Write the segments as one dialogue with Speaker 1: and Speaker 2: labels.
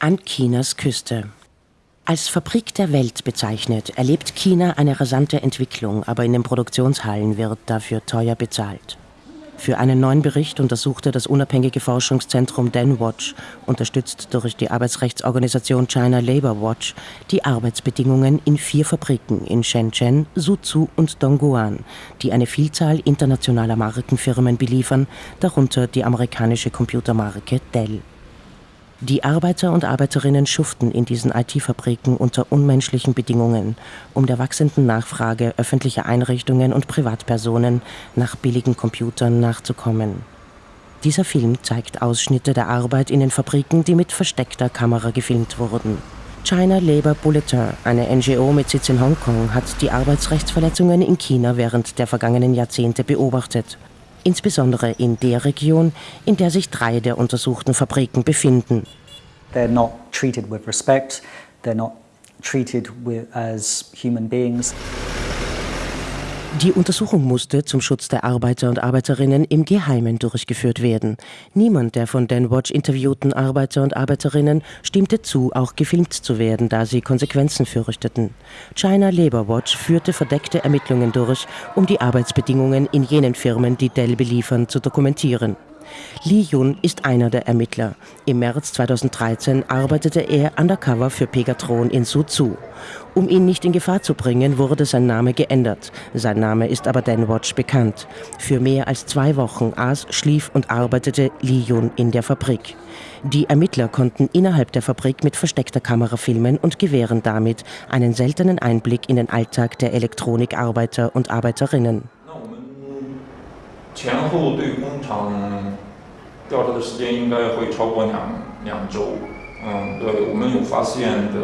Speaker 1: An Chinas Küste. Als Fabrik der Welt bezeichnet, erlebt China eine rasante Entwicklung, aber in den Produktionshallen wird dafür teuer bezahlt. Für einen neuen Bericht untersuchte das unabhängige Forschungszentrum DenWatch, unterstützt durch die Arbeitsrechtsorganisation China Labor Watch, die Arbeitsbedingungen in vier Fabriken in Shenzhen, Suzhou und Dongguan, die eine Vielzahl internationaler Markenfirmen beliefern, darunter die amerikanische Computermarke Dell. Die Arbeiter und Arbeiterinnen schuften in diesen IT-Fabriken unter unmenschlichen Bedingungen, um der wachsenden Nachfrage öffentlicher Einrichtungen und Privatpersonen nach billigen Computern nachzukommen. Dieser Film zeigt Ausschnitte der Arbeit in den Fabriken, die mit versteckter Kamera gefilmt wurden. China Labour Bulletin, eine NGO mit Sitz in Hongkong, hat die Arbeitsrechtsverletzungen in China während der vergangenen Jahrzehnte beobachtet insbesondere in der Region, in der sich drei der untersuchten Fabriken befinden. They're not treated with respect, they're not treated with, as human beings. Die Untersuchung musste zum Schutz der Arbeiter und Arbeiterinnen im Geheimen durchgeführt werden. Niemand der von Danwatch interviewten Arbeiter und Arbeiterinnen stimmte zu, auch gefilmt zu werden, da sie Konsequenzen fürchteten. China Labor Watch führte verdeckte Ermittlungen durch, um die Arbeitsbedingungen in jenen Firmen, die Dell beliefern, zu dokumentieren. Li Yun ist einer der Ermittler. Im März 2013 arbeitete er undercover für Pegatron in Suzhou. Um ihn nicht in Gefahr zu bringen, wurde sein Name geändert. Sein Name ist aber Danwatch bekannt. Für mehr als zwei Wochen aß, schlief und arbeitete Li Yun in der Fabrik. Die Ermittler konnten innerhalb der Fabrik mit versteckter Kamera filmen und gewähren damit einen seltenen Einblick in den Alltag der Elektronikarbeiter und Arbeiterinnen. 前后对工厂调查的时间应该会超过两两周。嗯，对我们有发现的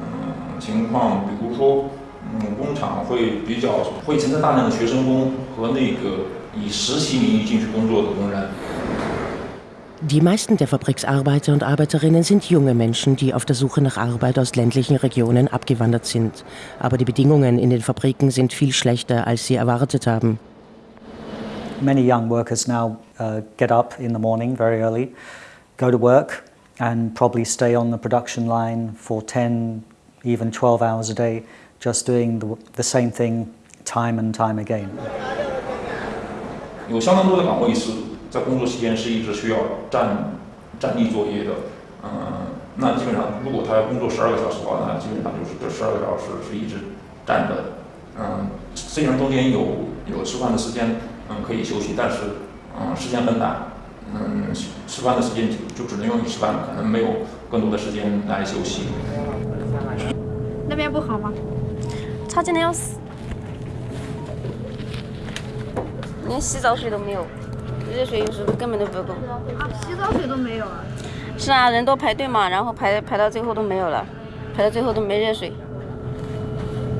Speaker 1: 嗯情况，比如说，嗯，工厂会比较会存在大量的学生工和那个以实习名义进去工作的工人。Die meisten der Fabriksarbeiter und Arbeiterinnen sind junge Menschen, die auf der Suche nach Arbeit aus ländlichen Regionen abgewandert sind. Aber die Bedingungen in den Fabriken sind viel schlechter, als sie erwartet haben.
Speaker 2: Many young workers now uh, get up in the morning very early, go to work, and probably stay on the production line for 10, even 12 hours a day, just doing the, the same thing time and time again. 有相当多的岗位是在工作期间是一直需要站站立作业的，嗯，那基本上如果他要工作十二个小时的话，那基本上就是这十二个小时是一直站着的，嗯，虽然中间有有吃饭的时间， 嗯，可以休息，但是嗯，时间很短，嗯，吃饭的时间就只能用于吃饭，可能没有更多的时间来休息。那边不好吗？差劲的要死，连洗澡水都没有，热水有时候根本都不够。啊，洗澡水都没有啊？是啊，人都排队嘛，然后排排到最后都没有了，排到最后都没热水。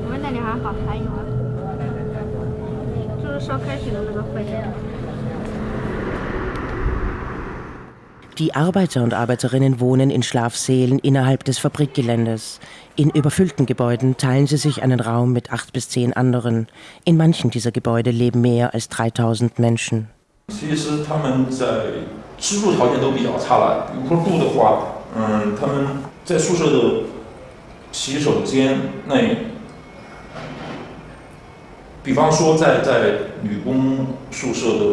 Speaker 2: 我们那里还好，还有。Die Arbeiter und Arbeiterinnen wohnen in Schlafsälen innerhalb des Fabrikgeländes. In überfüllten Gebäuden teilen sie sich einen Raum mit acht bis zehn anderen. In manchen dieser Gebäude leben mehr als 3000 Menschen. 比。方说在在女工宿舍的，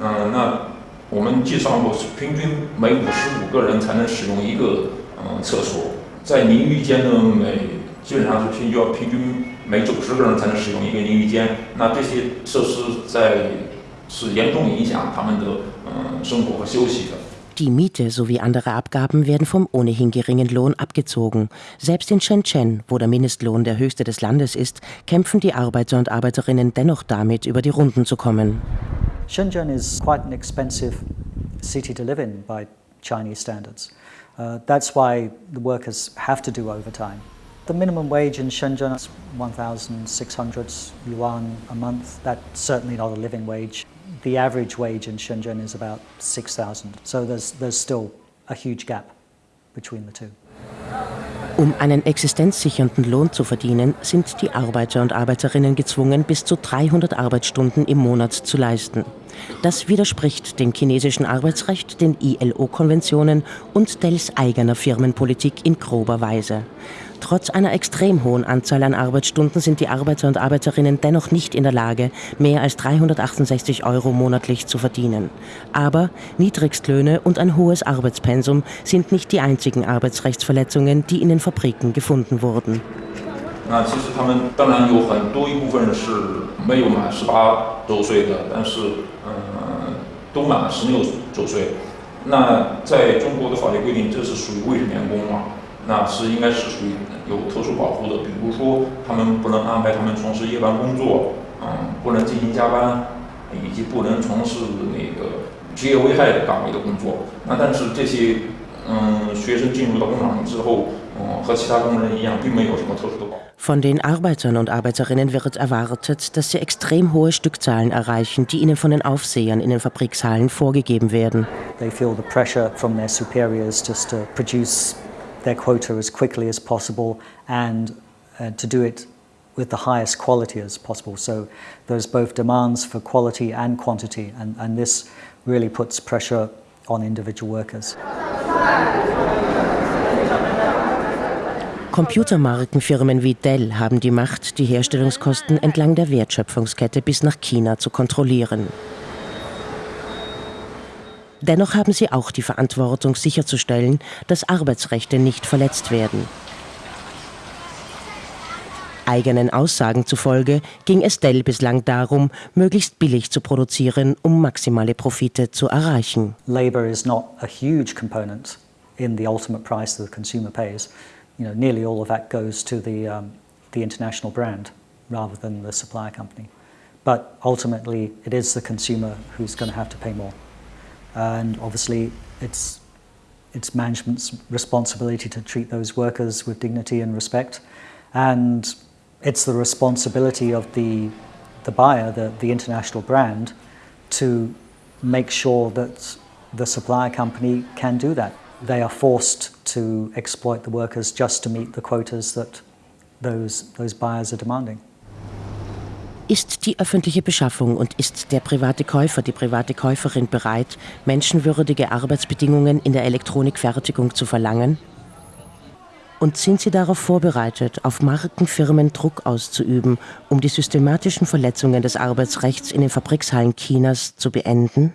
Speaker 2: 嗯，那我们计算过，平均每五十五个人才能使用一个嗯厕所，在淋浴间呢，每基本上是平均要平均每九十个人才能使用一个淋浴间。那这些设施在是严重影响他们的嗯生活和休息的。Die Miete sowie andere Abgaben werden vom ohnehin geringen Lohn abgezogen. Selbst in Shenzhen, wo der Mindestlohn der höchste des Landes ist, kämpfen die Arbeiter und Arbeiterinnen dennoch damit, über die Runden zu kommen. Shenzhen is quite an expensive city to live in by Chinese standards. Uh, that's why the workers have to do overtime. The minimum wage in Shenzhen is 1,600 yuan a month. That's certainly not a living wage. The average wage in Shenzhen is about 6,000. So there's, there's still a huge gap between the two. Um einen existenzsichernden Lohn zu verdienen, sind die Arbeiter und Arbeiterinnen gezwungen, bis zu 300 Arbeitsstunden im Monat zu leisten.
Speaker 1: Das widerspricht dem chinesischen Arbeitsrecht, den ILO-Konventionen und Dells eigener Firmenpolitik in grober Weise. Trotz einer extrem hohen Anzahl an Arbeitsstunden sind die Arbeiter und Arbeiterinnen dennoch nicht in der Lage, mehr als 368 Euro monatlich zu verdienen. Aber Niedrigstlöhne und ein hohes Arbeitspensum sind nicht die einzigen Arbeitsrechtsverletzungen, die in den Fabriken gefunden wurden
Speaker 2: 那其实他们当然有很多一部分是没有满十八周岁的，但是嗯都满十六周岁。那在中国的法律规定，这是属于未成年工嘛？那是应该是属于有特殊保护的，比如说他们不能安排他们从事夜班工作，嗯，不能进行加班，以及不能从事那个职业危害岗位的工作。那但是这些嗯学生进入到工厂之后。
Speaker 1: Von den Arbeitern und Arbeiterinnen wird erwartet, dass sie extrem hohe Stückzahlen erreichen, die ihnen von den Aufsehern in den Fabrikshallen vorgegeben werden.
Speaker 3: They feel the pressure from their superiors just to produce their quota as quickly as possible and uh, to do it with the highest quality as possible. So there's both demands for quality and quantity, and, and this really puts pressure on individual workers.
Speaker 1: Computermarkenfirmen wie Dell haben die Macht, die Herstellungskosten entlang der Wertschöpfungskette bis nach China zu kontrollieren. Dennoch haben sie auch die Verantwortung sicherzustellen, dass Arbeitsrechte nicht verletzt werden. Eigenen Aussagen zufolge ging es Dell bislang darum, möglichst billig zu produzieren, um maximale Profite zu erreichen.
Speaker 3: Labor is not a huge component in the ultimate price that the consumer pays. you know, nearly all of that goes to the, um, the international brand rather than the supplier company. But ultimately, it is the consumer who's going to have to pay more. And obviously, it's, it's management's responsibility to treat those workers with dignity and respect. And it's the responsibility of the, the buyer, the, the international brand, to make sure that the supplier company can do that. they are forced to exploit the workers just to meet the quotas that those, those buyers are demanding.
Speaker 1: Ist die öffentliche Beschaffung und ist der private Käufer, die private Käuferin bereit, menschenwürdige Arbeitsbedingungen in der Elektronikfertigung zu verlangen? Und sind sie darauf vorbereitet, auf Markenfirmen Druck auszuüben, um die systematischen Verletzungen des Arbeitsrechts in den Fabrikshallen Chinas zu beenden?